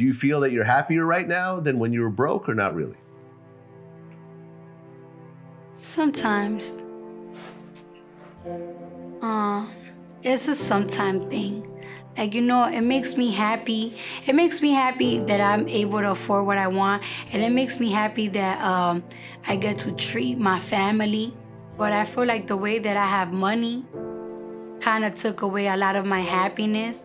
do you feel that you're happier right now than when you were broke or not really? Sometimes. Uh, it's a sometime thing. Like, you know, it makes me happy. It makes me happy that I'm able to afford what I want. And it makes me happy that um, I get to treat my family. But I feel like the way that I have money kind of took away a lot of my happiness.